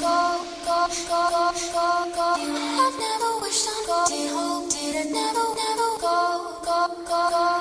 go, go, go, go, go, go. You have never wished on go. Did hope, didn't never, never go, go, go, go.